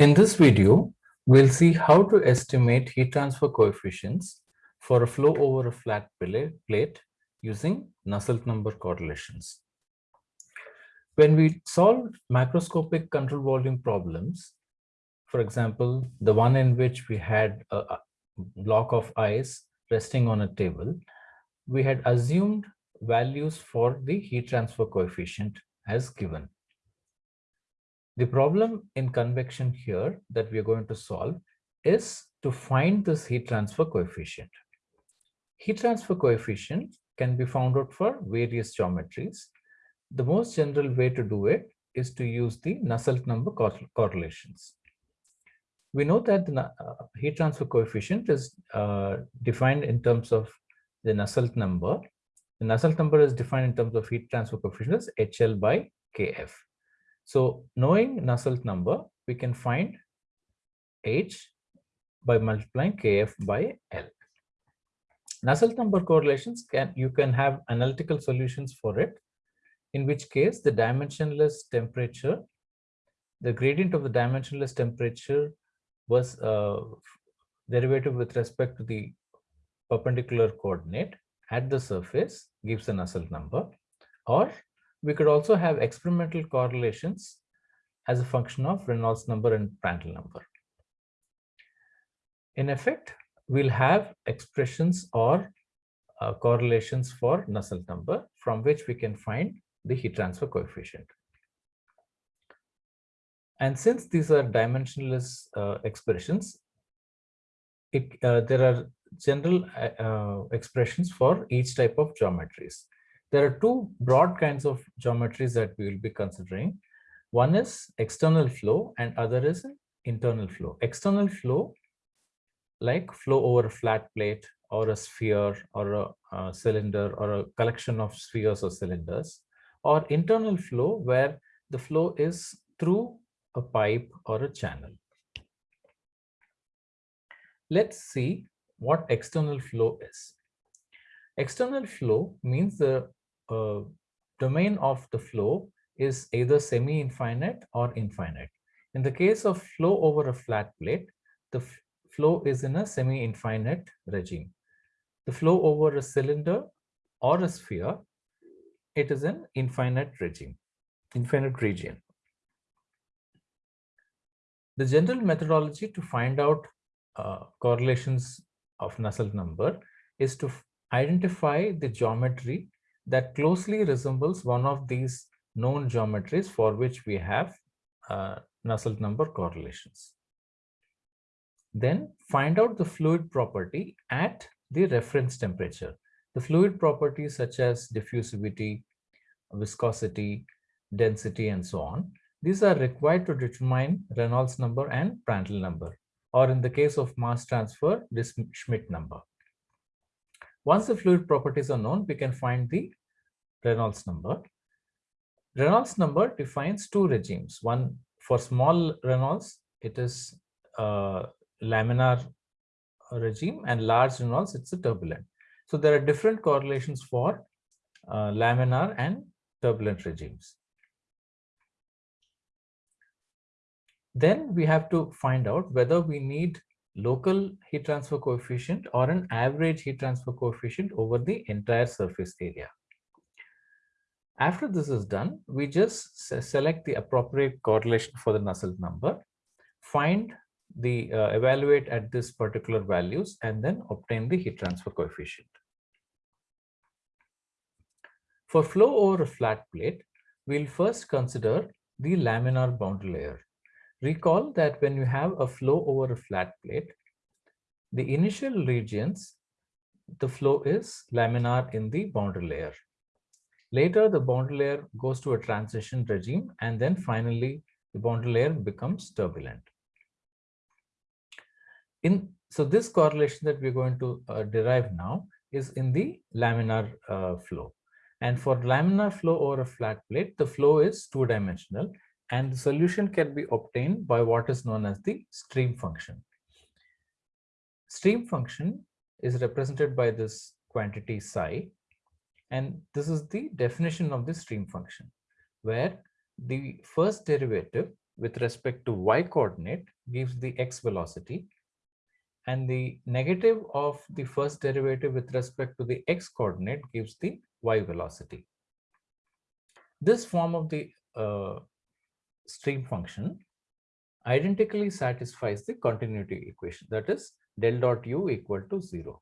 In this video, we'll see how to estimate heat transfer coefficients for a flow over a flat plate using Nusselt number correlations. When we solve macroscopic control volume problems, for example, the one in which we had a block of ice resting on a table, we had assumed values for the heat transfer coefficient as given. The problem in convection here that we are going to solve is to find this heat transfer coefficient. Heat transfer coefficient can be found out for various geometries. The most general way to do it is to use the Nusselt number correlations. We know that the uh, heat transfer coefficient is uh, defined in terms of the Nusselt number. The Nusselt number is defined in terms of heat transfer coefficient as HL by KF. So knowing Nusselt number, we can find H by multiplying Kf by L. Nusselt number correlations can you can have analytical solutions for it, in which case the dimensionless temperature, the gradient of the dimensionless temperature was uh, derivative with respect to the perpendicular coordinate at the surface gives a Nusselt number, or we could also have experimental correlations as a function of Reynolds number and Prandtl number. In effect, we'll have expressions or uh, correlations for Nusselt number from which we can find the heat transfer coefficient. And since these are dimensionless uh, expressions, it, uh, there are general uh, uh, expressions for each type of geometries. There are two broad kinds of geometries that we will be considering. One is external flow and other is internal flow. External flow, like flow over a flat plate or a sphere or a, a cylinder or a collection of spheres or cylinders, or internal flow where the flow is through a pipe or a channel. Let's see what external flow is. External flow means the domain of the flow is either semi-infinite or infinite. In the case of flow over a flat plate, the flow is in a semi-infinite regime. The flow over a cylinder or a sphere, it is an infinite regime, infinite region. The general methodology to find out uh, correlations of Nusselt number is to identify the geometry that closely resembles one of these known geometries for which we have uh, Nusselt number correlations. Then find out the fluid property at the reference temperature. The fluid properties such as diffusivity, viscosity, density, and so on. These are required to determine Reynolds number and Prandtl number, or in the case of mass transfer, this Schmidt number. Once the fluid properties are known, we can find the Reynolds number. Reynolds number defines two regimes. One for small Reynolds, it is a laminar regime and large Reynolds, it's a turbulent. So there are different correlations for uh, laminar and turbulent regimes. Then we have to find out whether we need local heat transfer coefficient or an average heat transfer coefficient over the entire surface area. After this is done, we just select the appropriate correlation for the Nusselt number, find the uh, evaluate at this particular values and then obtain the heat transfer coefficient. For flow over a flat plate, we'll first consider the laminar boundary layer. Recall that when you have a flow over a flat plate, the initial regions, the flow is laminar in the boundary layer. Later, the boundary layer goes to a transition regime, and then finally, the boundary layer becomes turbulent. In So this correlation that we're going to uh, derive now is in the laminar uh, flow. And for laminar flow over a flat plate, the flow is two-dimensional and the solution can be obtained by what is known as the stream function. Stream function is represented by this quantity psi, and this is the definition of the stream function, where the first derivative with respect to y coordinate gives the x velocity and the negative of the first derivative with respect to the x coordinate gives the y velocity. This form of the uh, stream function identically satisfies the continuity equation that is del dot u equal to 0.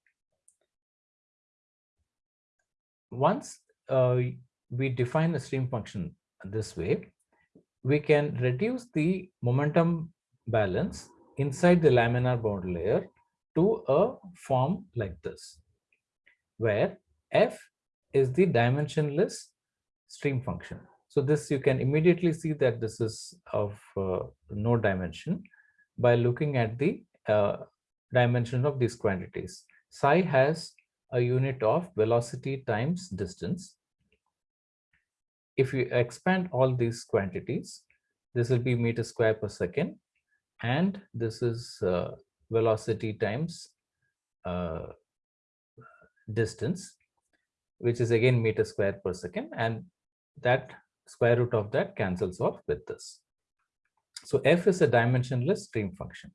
Once uh, we define the stream function this way, we can reduce the momentum balance inside the laminar boundary layer to a form like this, where f is the dimensionless stream function. So this you can immediately see that this is of uh, no dimension by looking at the uh, dimension of these quantities. Psi has a unit of velocity times distance. If you expand all these quantities, this will be meter square per second and this is uh, velocity times uh, distance which is again meter square per second and that square root of that cancels off with this. So f is a dimensionless stream function.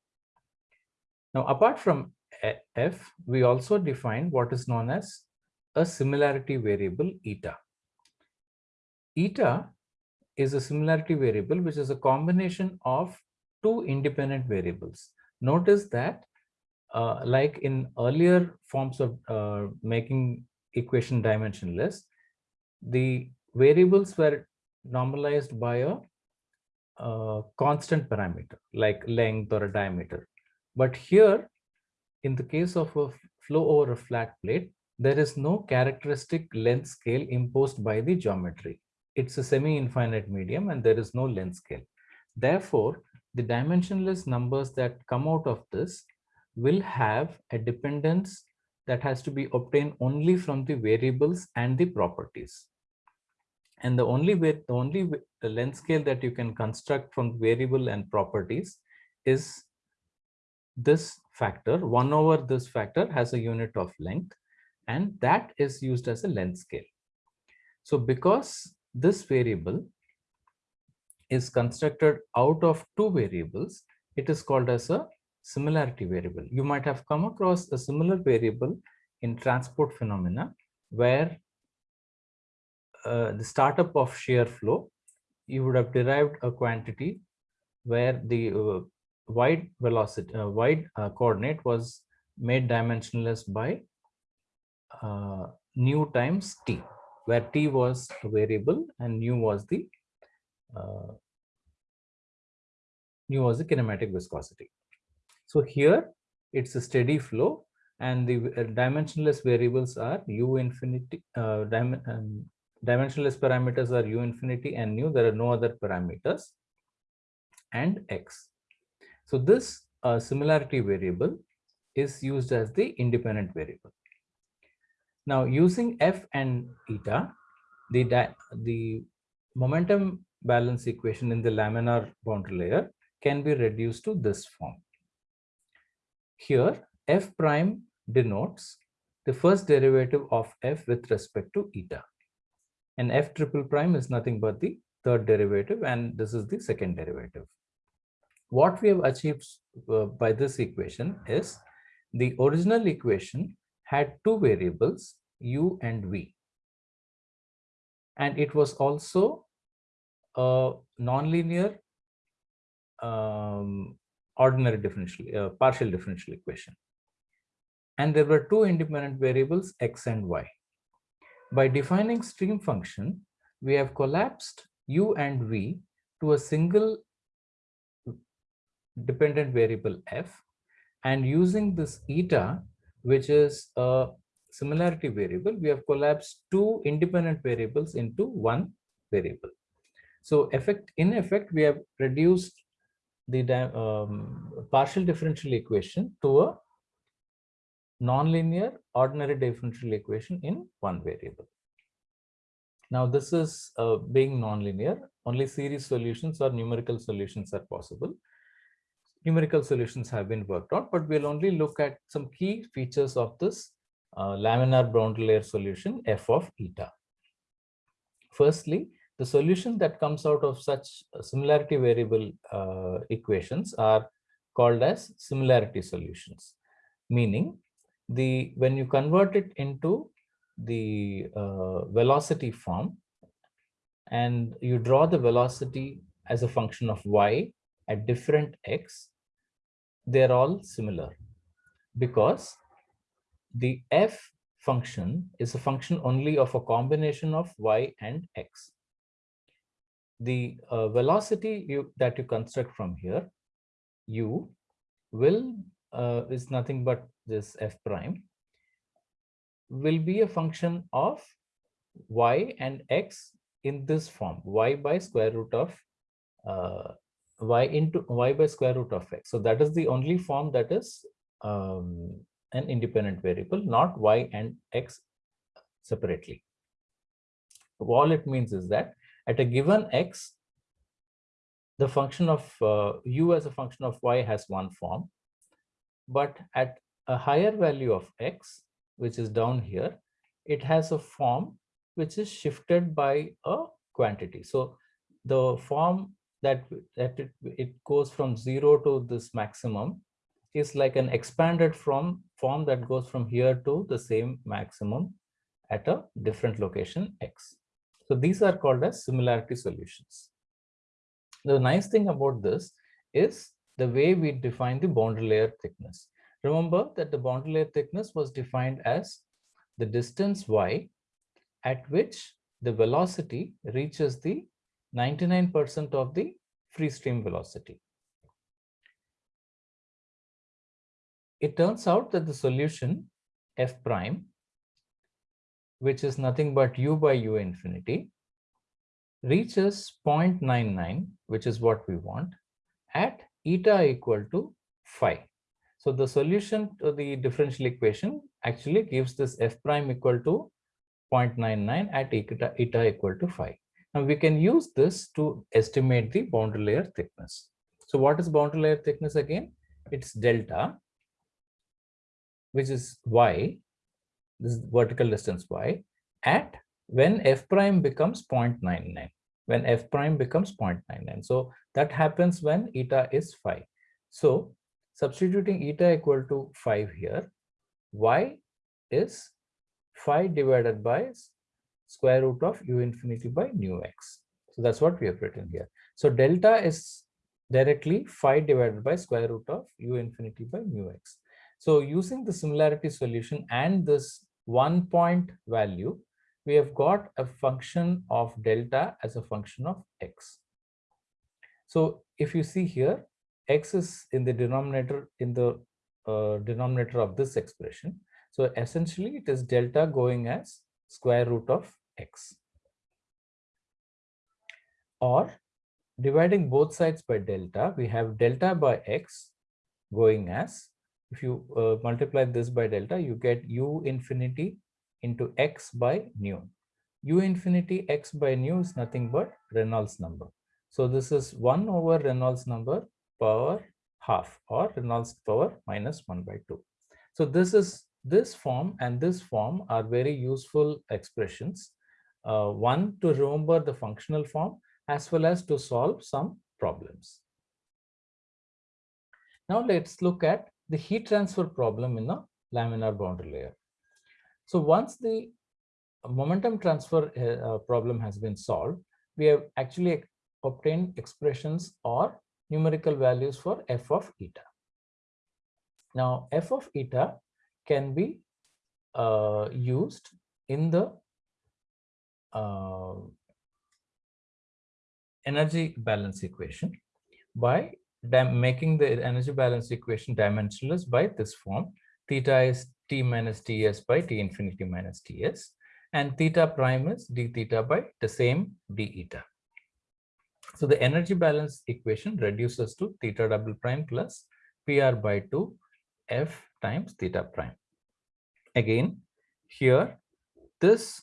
Now apart from f, we also define what is known as a similarity variable eta. Eta is a similarity variable which is a combination of two independent variables. Notice that uh, like in earlier forms of uh, making equation dimensionless, the variables were normalized by a, a constant parameter like length or a diameter. But here, in the case of a flow over a flat plate, there is no characteristic length scale imposed by the geometry. It's a semi-infinite medium and there is no length scale. Therefore, the dimensionless numbers that come out of this will have a dependence that has to be obtained only from the variables and the properties. And the only way, the only way, the length scale that you can construct from variable and properties is this factor, 1 over this factor has a unit of length, and that is used as a length scale. So because this variable is constructed out of two variables, it is called as a similarity variable. You might have come across a similar variable in transport phenomena where uh, the startup of shear flow, you would have derived a quantity where the uh, wide velocity, uh, wide uh, coordinate was made dimensionless by uh, nu times t, where t was a variable and nu was the uh, nu was the kinematic viscosity. So here it's a steady flow and the dimensionless variables are u infinity, uh, dim um, dimensionless parameters are u infinity and nu. There are no other parameters and x. So this uh, similarity variable is used as the independent variable. Now using f and eta, the, the momentum balance equation in the laminar boundary layer can be reduced to this form. Here f prime denotes the first derivative of f with respect to eta and f triple prime is nothing but the third derivative and this is the second derivative. What we have achieved uh, by this equation is the original equation had two variables u and v. And it was also a nonlinear um, ordinary differential uh, partial differential equation. And there were two independent variables x and y. By defining stream function, we have collapsed u and v to a single dependent variable f and using this eta, which is a similarity variable, we have collapsed two independent variables into one variable. So effect in effect, we have reduced the um, partial differential equation to a nonlinear ordinary differential equation in one variable. Now this is uh, being nonlinear, only series solutions or numerical solutions are possible. Numerical solutions have been worked out, but we'll only look at some key features of this uh, laminar boundary layer solution f of eta. Firstly, the solution that comes out of such similarity variable uh, equations are called as similarity solutions, meaning the when you convert it into the uh, velocity form and you draw the velocity as a function of y at different x, they're all similar because the f function is a function only of a combination of y and x. The uh, velocity you, that you construct from here, u, will uh, is nothing but this f prime, will be a function of y and x in this form, y by square root of uh, y into y by square root of x. So that is the only form that is um, an independent variable, not y and x separately. All it means is that at a given x, the function of uh, u as a function of y has one form, but at a higher value of x, which is down here, it has a form which is shifted by a quantity. So the form that, that it, it goes from zero to this maximum is like an expanded from form that goes from here to the same maximum at a different location x. So these are called as similarity solutions. The nice thing about this is the way we define the boundary layer thickness. Remember that the boundary layer thickness was defined as the distance y at which the velocity reaches the 99% of the free stream velocity. It turns out that the solution f prime, which is nothing but u by u infinity, reaches 0.99, which is what we want, at eta equal to phi. So the solution to the differential equation actually gives this f prime equal to 0.99 at eta, eta equal to phi. Now we can use this to estimate the boundary layer thickness. So what is boundary layer thickness again? It's delta, which is y, this is vertical distance y, at when f prime becomes 0.99, when f prime becomes 0.99. So that happens when eta is 5. So substituting eta equal to 5 here, y is 5 divided by square root of u infinity by nu x. So that's what we have written here. So delta is directly phi divided by square root of u infinity by nu x. So using the similarity solution and this one point value, we have got a function of delta as a function of x. So if you see here, x is in the denominator in the uh, denominator of this expression. So essentially it is delta going as square root of x. Or dividing both sides by delta, we have delta by x going as, if you uh, multiply this by delta, you get u infinity into x by nu. u infinity x by nu is nothing but Reynolds number. So this is 1 over Reynolds number power half or Reynolds power minus 1 by 2. So this is this form and this form are very useful expressions. Uh, one to remember the functional form as well as to solve some problems. Now let's look at the heat transfer problem in a laminar boundary layer. So once the momentum transfer uh, problem has been solved, we have actually obtained expressions or numerical values for f of eta. Now, f of eta can be uh, used in the uh, energy balance equation by making the energy balance equation dimensionless by this form. Theta is t minus ts by t infinity minus ts and theta prime is d theta by the same d eta. So the energy balance equation reduces to theta double prime plus PR by 2 F times theta prime. Again, here, this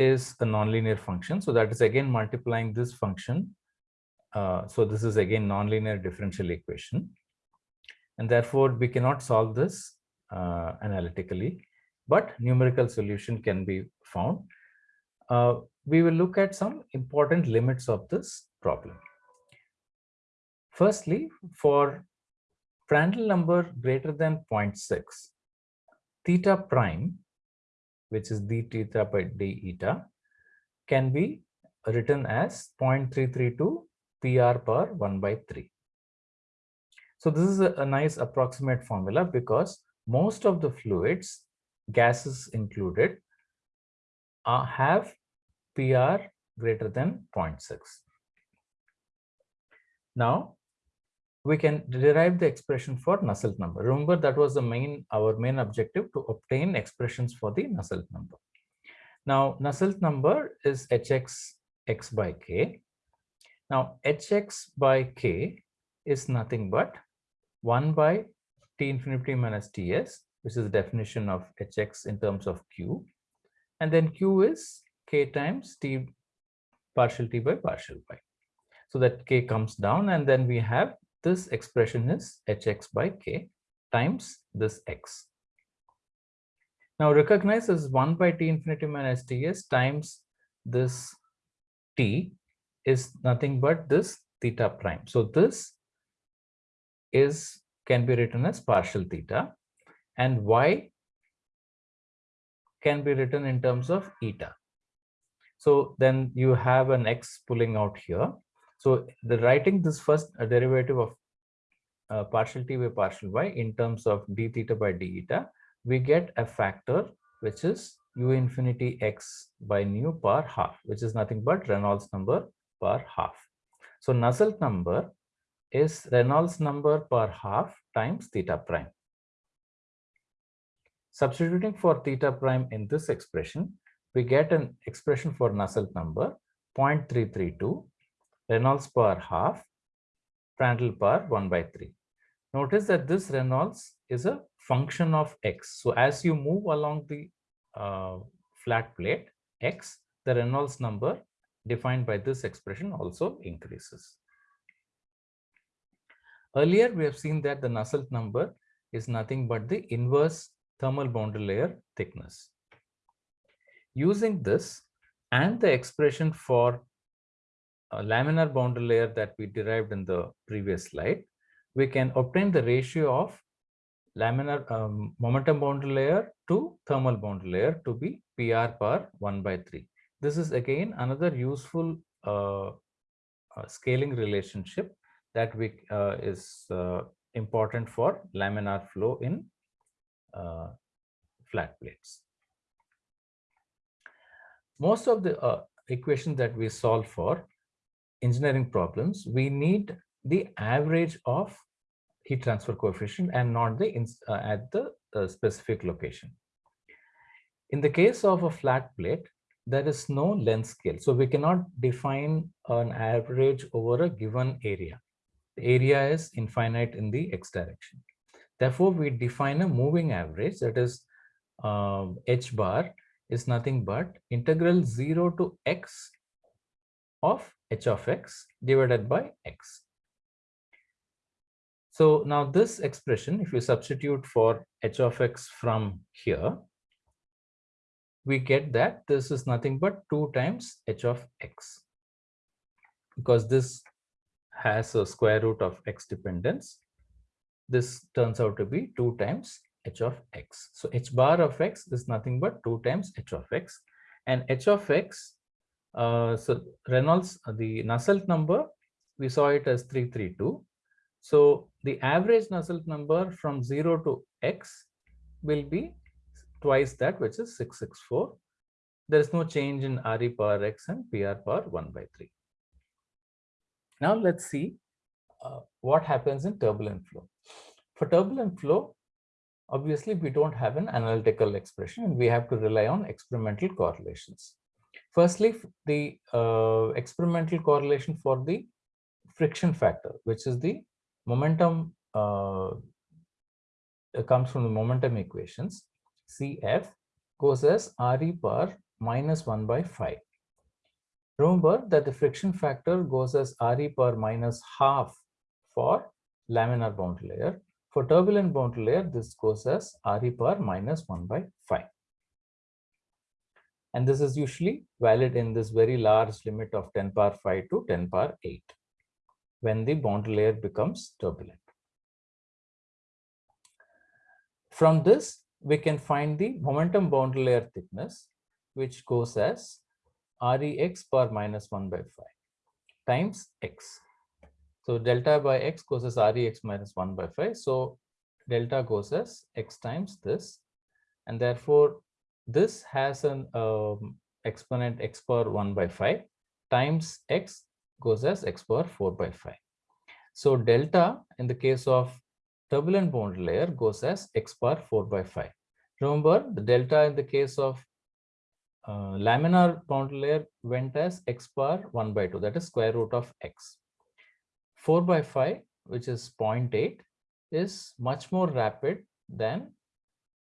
is a nonlinear function. So that is again multiplying this function. Uh, so this is again nonlinear differential equation. And therefore, we cannot solve this uh, analytically, but numerical solution can be found. Uh, we will look at some important limits of this problem. Firstly, for Prandtl number greater than 0.6, theta prime, which is d theta by d eta, can be written as 0.332 PR per 1 by 3. So this is a, a nice approximate formula because most of the fluids, gases included, uh, have PR greater than 0.6. Now, we can derive the expression for Nusselt number. Remember that was the main our main objective to obtain expressions for the Nusselt number. Now Nusselt number is hx x by k. Now hx by k is nothing but 1 by t infinity minus ts, which is the definition of hx in terms of q. And then q is k times t partial t by partial y. So that k comes down and then we have this expression is hx by k times this x. Now recognize as 1 by t infinity minus ts times this t is nothing but this theta prime. So this is can be written as partial theta and y can be written in terms of eta. So then you have an x pulling out here so the writing this first uh, derivative of uh, partial t by partial y in terms of d theta by d eta, we get a factor which is u infinity x by nu per half, which is nothing but Reynolds number per half. So Nusselt number is Reynolds number per half times theta prime. Substituting for theta prime in this expression, we get an expression for Nusselt number 0.332 Reynolds per half, Prandtl per 1 by 3. Notice that this Reynolds is a function of x. So as you move along the uh, flat plate x, the Reynolds number defined by this expression also increases. Earlier, we have seen that the Nusselt number is nothing but the inverse thermal boundary layer thickness. Using this and the expression for laminar boundary layer that we derived in the previous slide, we can obtain the ratio of laminar um, momentum boundary layer to thermal boundary layer to be PR per 1 by 3. This is again another useful uh, uh, scaling relationship that we uh, is uh, important for laminar flow in uh, flat plates. Most of the uh, equations that we solve for engineering problems, we need the average of heat transfer coefficient and not the uh, at the uh, specific location. In the case of a flat plate, there is no length scale. So we cannot define an average over a given area. The area is infinite in the x direction. Therefore, we define a moving average that is uh, h bar is nothing but integral 0 to x of h of x divided by x. So now this expression, if you substitute for h of x from here, we get that this is nothing but 2 times h of x because this has a square root of x dependence. This turns out to be 2 times h of x. So h bar of x is nothing but 2 times h of x and h of x uh, so Reynolds, uh, the Nusselt number, we saw it as 332. So the average Nusselt number from 0 to x will be twice that, which is 664. There is no change in RE power x and PR power 1 by 3. Now let's see uh, what happens in turbulent flow. For turbulent flow, obviously we don't have an analytical expression and we have to rely on experimental correlations. Firstly, the uh, experimental correlation for the friction factor, which is the momentum, uh, comes from the momentum equations. Cf goes as Re per minus 1 by 5. Remember that the friction factor goes as Re per minus half for laminar boundary layer. For turbulent boundary layer, this goes as Re per minus 1 by 5. And this is usually valid in this very large limit of 10 power 5 to 10 power 8 when the boundary layer becomes turbulent. From this, we can find the momentum boundary layer thickness, which goes as Rex power minus 1 by 5 times x. So delta by x goes as Rex minus 1 by 5. So delta goes as x times this. And therefore, this has an um, exponent x power 1 by 5 times x goes as x power 4 by 5. So delta in the case of turbulent boundary layer goes as x power 4 by 5. Remember the delta in the case of uh, laminar boundary layer went as x power 1 by 2 that is square root of x. 4 by 5 which is 0.8 is much more rapid than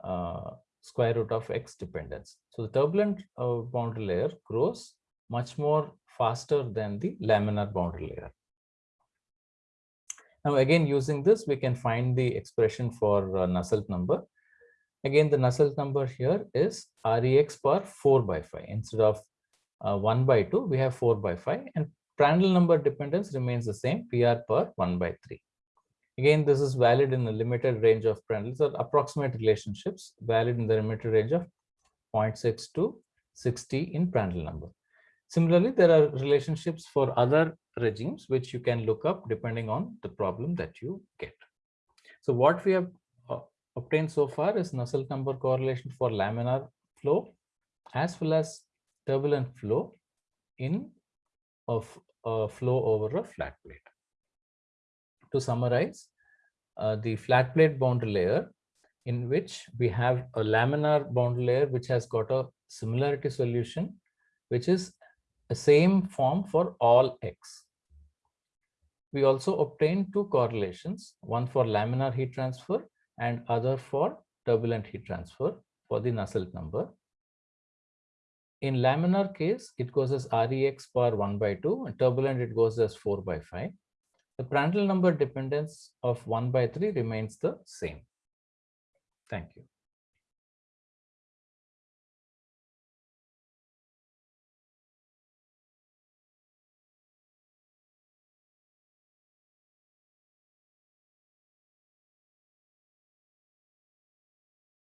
uh, square root of x dependence. So the turbulent uh, boundary layer grows much more faster than the laminar boundary layer. Now again, using this, we can find the expression for uh, Nusselt number. Again, the Nusselt number here is Rex per 4 by 5. Instead of uh, 1 by 2, we have 4 by 5 and Prandtl number dependence remains the same, PR per 1 by 3. Again, this is valid in the limited range of Prandtl, so approximate relationships valid in the limited range of 0.6 to 60 in Prandtl number. Similarly, there are relationships for other regimes which you can look up depending on the problem that you get. So what we have uh, obtained so far is Nusselt number correlation for laminar flow as well as turbulent flow in of a flow over a flat plate. To summarize, uh, the flat plate boundary layer in which we have a laminar boundary layer which has got a similarity solution which is the same form for all x. We also obtained two correlations, one for laminar heat transfer and other for turbulent heat transfer for the Nusselt number. In laminar case, it goes as Rex power 1 by 2, and turbulent it goes as 4 by 5. The Prandtl number dependence of 1 by 3 remains the same. Thank you.